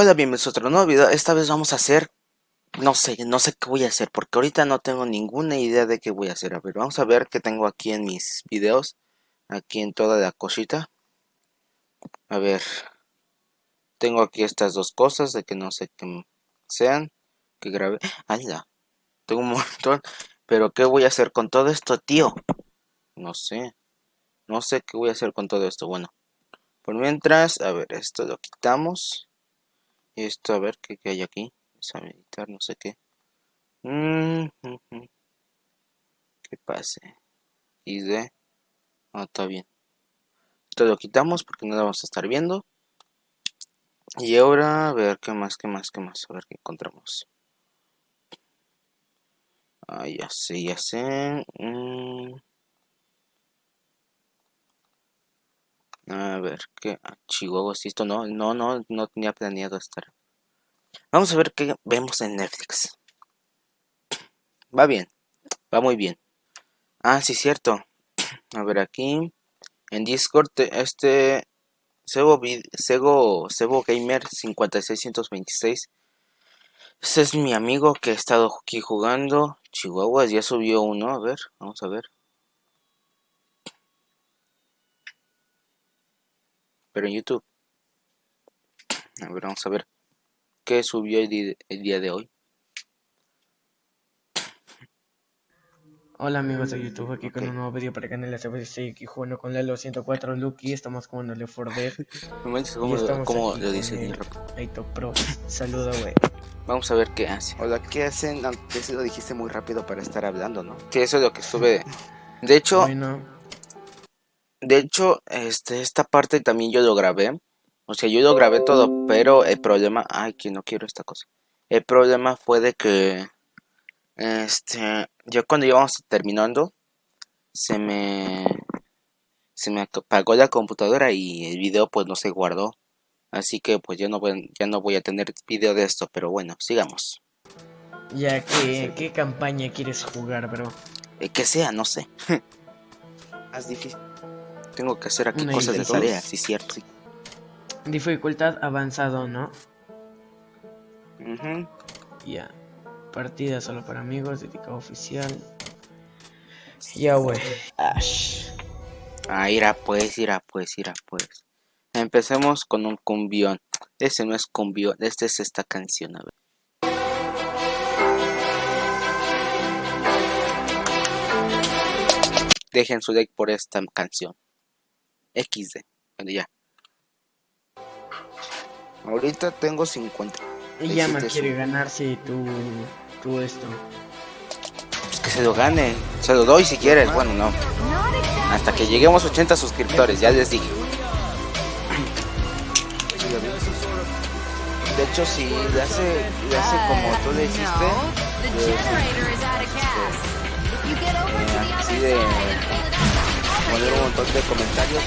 Hola, bienvenidos a otro nuevo video. Esta vez vamos a hacer... No sé, no sé qué voy a hacer, porque ahorita no tengo ninguna idea de qué voy a hacer. A ver, vamos a ver qué tengo aquí en mis videos. Aquí en toda la cosita. A ver. Tengo aquí estas dos cosas de que no sé qué sean. Que grabé. ¡Hala! Tengo un montón. Pero ¿qué voy a hacer con todo esto, tío? No sé. No sé qué voy a hacer con todo esto. Bueno. Por mientras, a ver, esto lo quitamos. Esto, a ver qué, hay aquí. Meditar, no sé qué. Mm, que pase. Y de. Ah, está bien. Esto lo quitamos porque no lo vamos a estar viendo. Y ahora, a ver qué más, qué más, qué más. A ver qué encontramos. Ah, ya sé, ya sé. Mm. A ver, ¿qué? Ah, Chihuahua, si esto no, no, no, no tenía planeado estar. Vamos a ver qué vemos en Netflix. Va bien, va muy bien. Ah, sí, cierto. A ver, aquí en Discord, este Sebo, Sebo, Sebo Gamer 5626. Ese es mi amigo que ha estado aquí jugando. Chihuahua ya subió uno. A ver, vamos a ver. Pero en YouTube. A ver, vamos a ver qué subió el, día de hoy. Hola amigos de YouTube, aquí con un nuevo video para el canal de Estoy aquí jugando con Lelo 104 Lucky, estamos jugando Left 4 Dead. ¿Cómo, lo dice Aito Pro, saludo wey. Vamos a ver qué hace. Hola, ¿qué hacen? Antes lo dijiste muy rápido para estar hablando, ¿no? Que eso es lo que estuve... De hecho... Bueno de hecho, este, esta parte también yo lo grabé. O sea, yo lo grabé todo, pero el problema... Ay, que no quiero esta cosa. El problema fue de que... Este... Yo cuando íbamos terminando... Se me... Se me apagó la computadora y el video pues no se guardó. Así que pues yo no voy, ya no voy a tener video de esto, pero bueno, sigamos. Ya, ¿qué, ¿qué campaña quieres jugar, bro? Eh, que sea, no sé. Es difícil. Tengo que hacer aquí cosas de tarea, sí, cierto. Sí. Dificultad avanzado, ¿no? Uh Ya. Partida solo para amigos, dedicado oficial. Ya, güey. Ash. Ah, irá pues, irá pues, irá pues. Empecemos con un cumbión. Ese no es cumbión, este es esta canción, a ver. Dejen su like por esta canción. XD. Bueno, ya. Ahorita tengo 50. Y ya me quiere ganar si tú, tú esto. Pues que se lo gane. Se lo doy si quieres. Bueno, no. Hasta que lleguemos a 80 suscriptores, ya les dije. De hecho, si le hace, le hace como tú le hiciste, así de poner un montón de comentarios.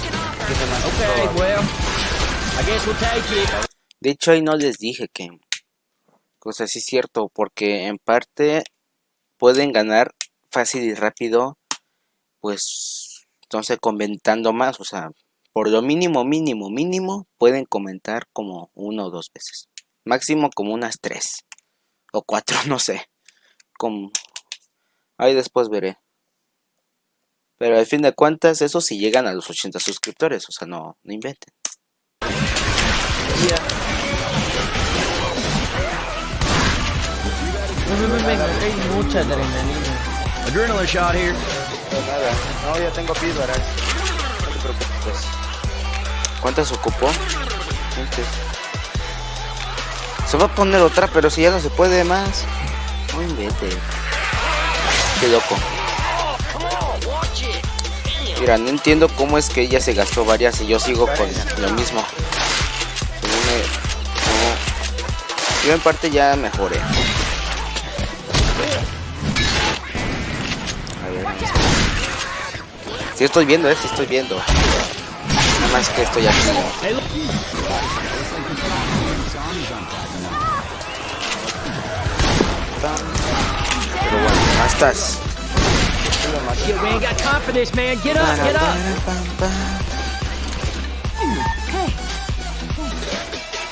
De hecho, ahí no les dije que... O sea, sí es cierto, porque en parte pueden ganar fácil y rápido, pues, entonces comentando más, o sea, por lo mínimo, mínimo, mínimo, pueden comentar como una o dos veces. Máximo como unas tres o cuatro, no sé. Como... Ahí después veré. Pero al fin de cuentas, eso sí llegan a los 80 suscriptores, o sea, no, no inventen. hay mucha adrenalina. Adrenaline shot here. nada, no, ya tengo píldoras. No te preocupes. ¿Cuántas ocupó? Se va a poner otra, pero si ya no se puede más. No inventes. Qué loco. Mira, no entiendo cómo es que ella se gastó varias y yo sigo con lo mismo. Yo en parte ya mejoré. A ver. Si estoy viendo, eh, si estoy viendo. Nada más que estoy aquí. Pero bueno, ¿cómo estás? Yo, man, got confidence, man. Get up, get up.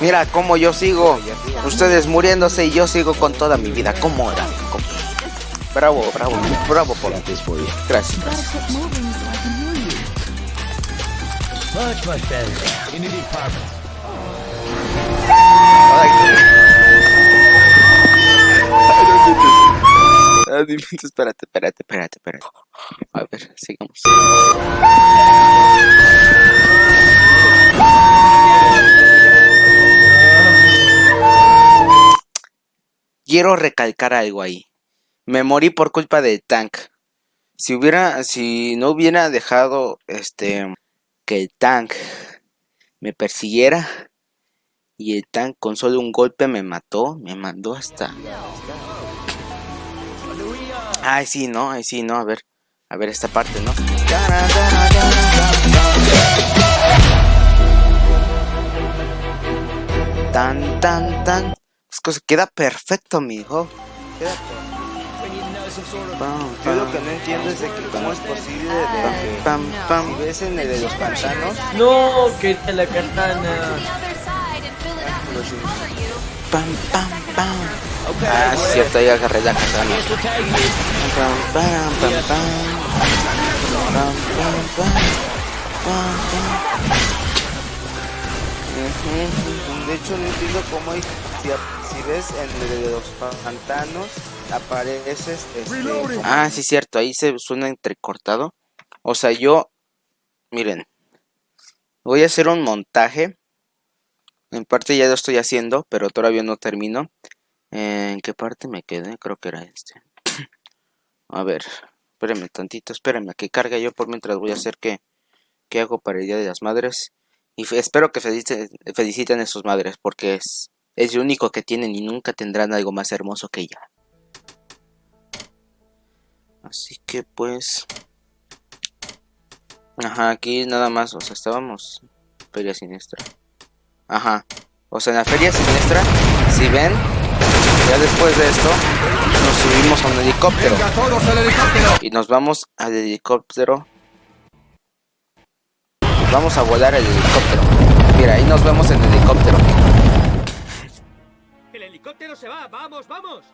Mira cómo yo sigo. Ustedes muriéndose y yo sigo con toda mi vida. ¿Cómo era? ¿Cómo? Bravo, bravo, bravo por Gracias. Much, much better. Unity Park. Ay, Dios. Espérate, espérate, espérate, espérate. A ver, sigamos. Quiero recalcar algo ahí. Me morí por culpa del tank. Si hubiera, si no hubiera dejado este que el tank me persiguiera y el tank con solo un golpe me mató, me mandó hasta. Ay, sí, no, ay, sí, no, a ver, a ver esta parte, ¿no? Tan, tan, tan. Es que queda perfecto, mijo. Queda perfecto. Yo lo que no entiendo es de que cómo es posible de que pam, pam, si ves en el de los pantanos, No, que la katana. pam, pam, pam. Ah, es cierto, ahí agarré la katana. De hecho, no entiendo cómo hay, si, si ves en de los pantanos, apareces este... Ah, sí, cierto, ahí se suena entrecortado. O sea, yo, miren, voy a hacer un montaje. En parte ya lo estoy haciendo, pero todavía no termino. ¿En qué parte me quedé? Creo que era este. A ver, espérenme tantito, espérenme que cargue yo por mientras voy a hacer que, que hago para el Día de las Madres. Y espero que feliciten, feliciten a sus madres, porque es, es lo único que tienen y nunca tendrán algo más hermoso que ella. Así que pues... Ajá, aquí nada más, o sea, estábamos... Feria Siniestra. Ajá. O sea, en la Feria Siniestra, si ven, ya después de esto, nos subimos a un helicóptero. Y nos vamos al helicóptero. Vamos a volar el helicóptero. Mira, ahí nos vemos en el helicóptero. El helicóptero se va, vamos, vamos.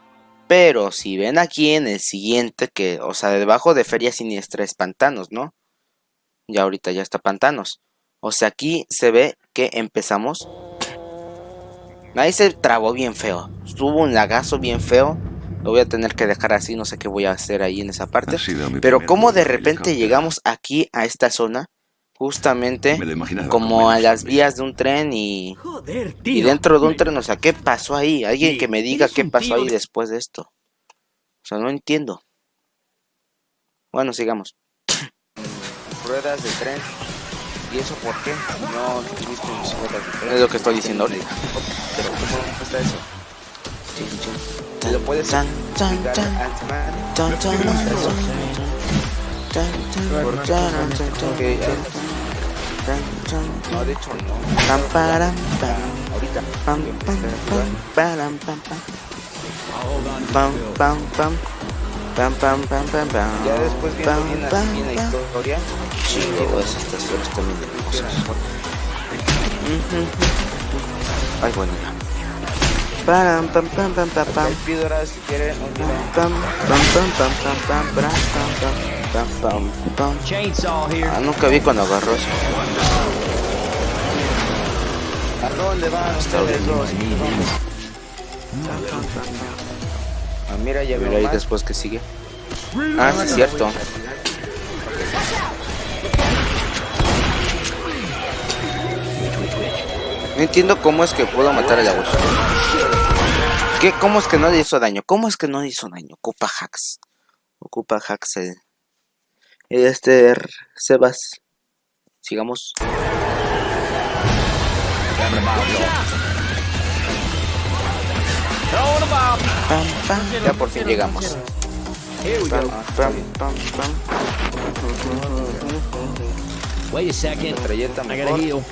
Pero si ven aquí en el siguiente, que, o sea, debajo de Feria Siniestra es Pantanos, ¿no? Ya ahorita ya está Pantanos. O sea, aquí se ve que empezamos. Ahí se trabó bien feo. Tuvo un lagazo bien feo. Lo voy a tener que dejar así, no sé qué voy a hacer ahí en esa parte. Pero como de repente llegamos aquí a esta zona, justamente como a las vías de un tren y, Joder, tío. y dentro de un tren, o sea, ¿qué pasó ahí? Alguien que me diga qué pasó ahí de- después de esto. O sea, no entiendo. Bueno, sigamos. Ruedas de tren. ¿Y eso por qué? No tuviste mis ruedas de tren. Es lo que estoy diciendo ahorita. Pero ¿cómo está eso? ¿Te lo puedes explicar al man? No, de hecho no. Pam, param, pam. Ahorita. Pam, pam, pam, param, pam, pam. Pam, pam, pam. Pam, pam, pam, pam, pam. Ya después viendo bien así bien la historia. Chido, esas estas flores también hermosas. Ay, bueno, ya. Pam, pam, pam, pam, pam. ahora si quieren Pam, pam, pam, pam, pam, pam, pam, pam, pam, pam, pam, pam. Ah, nunca vi cuando agarró eso. ¿A dónde van ustedes dos? Ah, mira, ya veo ahí después que sigue. Ah, sí, es cierto. No entiendo cómo es que puedo matar al abuelo. ¿Qué? ¿Cómo es que no le hizo daño? ¿Cómo es que no le hizo daño? Ocupa hacks. Ocupa hacks el... Este... R- Sebas. Sigamos. Pam, pam. Ya por fin llegamos. Pam, pam, pam, pam. Wait a second. I gotta heal.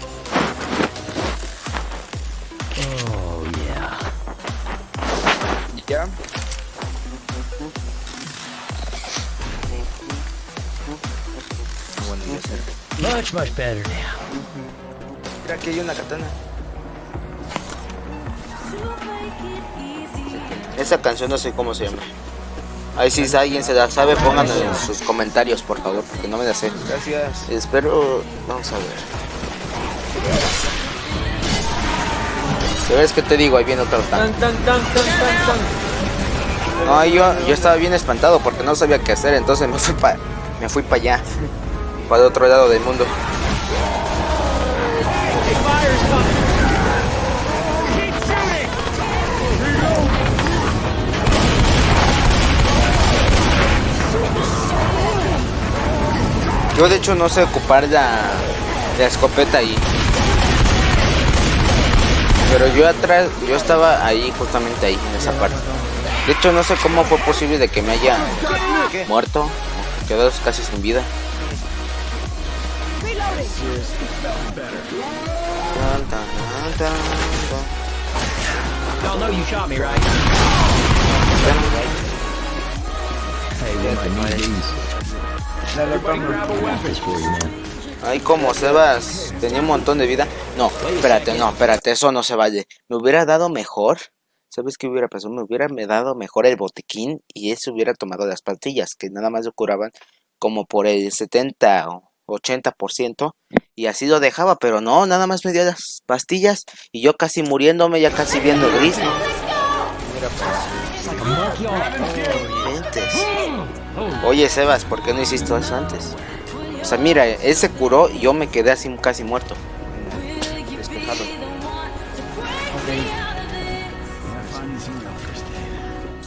Much, much better now. Mira, aquí hay una katana. Esa canción no sé cómo se llama. Ahí si sí, alguien se la sabe, pónganlo en sus comentarios, por favor, porque no me la sé. Gracias. Espero... Vamos a ver. ves que te digo? Ahí viene otro tan. No, yo, yo estaba bien espantado porque no sabía qué hacer, entonces me fui para me fui para allá para el otro lado del mundo. Yo de hecho no sé ocupar la, la escopeta ahí. Pero yo atrás, yo estaba ahí, justamente ahí, en esa parte. De hecho, no sé cómo fue posible de que me haya muerto, o quedado casi sin vida. Ay, como Sebas tenía un montón de vida. No, espérate, no, espérate, eso no se vale. Me hubiera dado mejor. ¿Sabes qué hubiera pasado? Me hubiera me dado mejor el botiquín y eso hubiera tomado las pastillas, que nada más lo curaban como por el 70 o 80%. Y así lo dejaba, pero no, nada más me dio las pastillas y yo casi muriéndome, ya casi viendo gris, Inventes. Oye, Sebas, ¿por qué no hiciste eso antes? O sea, mira, él se curó y yo me quedé así casi muerto. Despejado.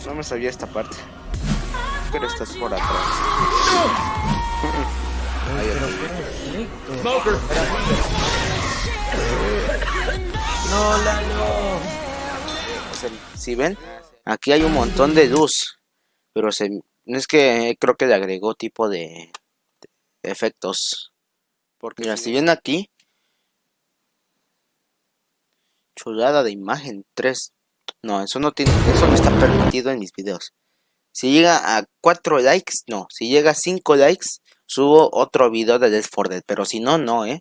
No me sabía esta parte. Pero estás por atrás. Ahí está. Smoker! No, Lalo. Si ven, aquí hay un montón de luz. Pero se, es que creo que le agregó tipo de, de efectos. Porque mira, si ven aquí, chulada de imagen 3. No, eso no tiene, eso no está permitido en mis videos. Si llega a 4 likes, no. Si llega a 5 likes, subo otro video de Left 4 Dead. Pero si no, no, eh.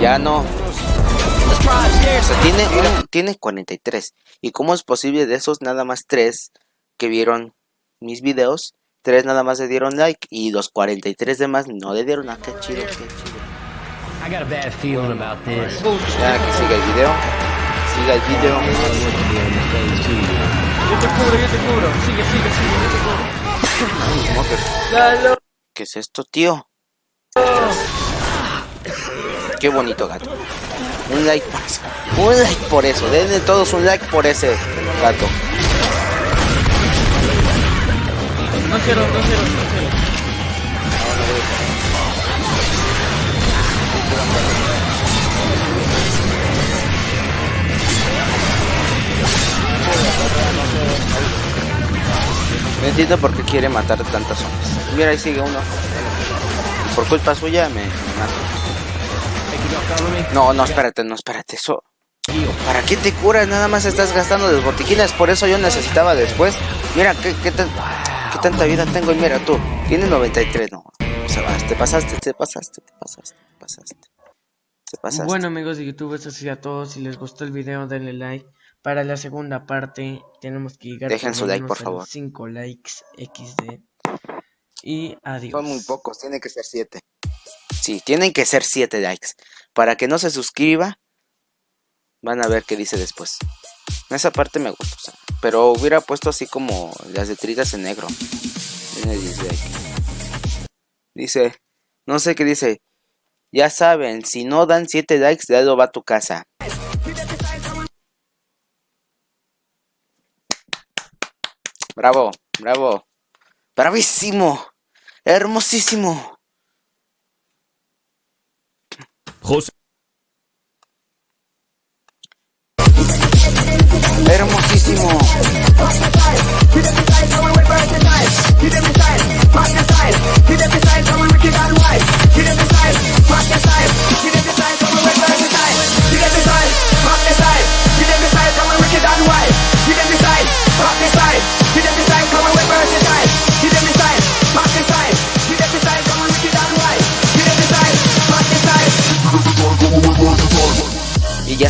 Ya no. O sea, tiene, un- tiene 43. ¿Y cómo es posible de esos nada más 3 que vieron mis videos? 3 nada más le dieron like y los 43 demás no le dieron. Ah, qué chido, qué chido. I got a bad feeling about this. Ya que siga el video. Siga el video. Yo te cubro, yo te cubro. Sigue, sigue, sigue, yo te cubro. Smoker. ¿Qué es esto, tío? Qué bonito gato. Un like por eso. Un like por eso. Denle todos un like por ese gato. No quiero, no quiero, no quiero. No entiendo por qué quiere matar tantas zombies. Mira, ahí sigue uno. Por culpa suya me mato. No, no, espérate, no, espérate. Eso. ¿Para qué te curas? Nada más estás gastando los botiquines. Por eso yo necesitaba después. Mira, ¿qué, tan- qué tanta vida tengo? Y mira tú, tienes 93. No, se vas, te pasaste, te pasaste, te pasaste, te pasaste. Te pasaste. Bueno amigos de YouTube, eso sería todo. Si les gustó el video, denle like. Para la segunda parte tenemos que llegar Dejen su like, por a favor. los 5 likes XD. Y adiós. Son muy pocos, tienen que ser 7. Sí, tienen que ser 7 likes. Para que no se suscriba, van a ver qué dice después. Esa parte me gusta, o sea, pero hubiera puesto así como las letritas en negro. Tiene dislike. Dice, no sé qué dice. Ya saben, si no dan 7 likes, Dado va a tu casa. Bravo, bravo. Bravísimo. Hermosísimo. José. Hermosísimo.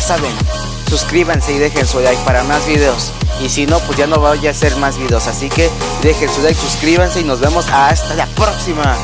Saben, suscríbanse y dejen su like para más videos. Y si no, pues ya no voy a hacer más videos. Así que dejen su like, suscríbanse y nos vemos hasta la próxima.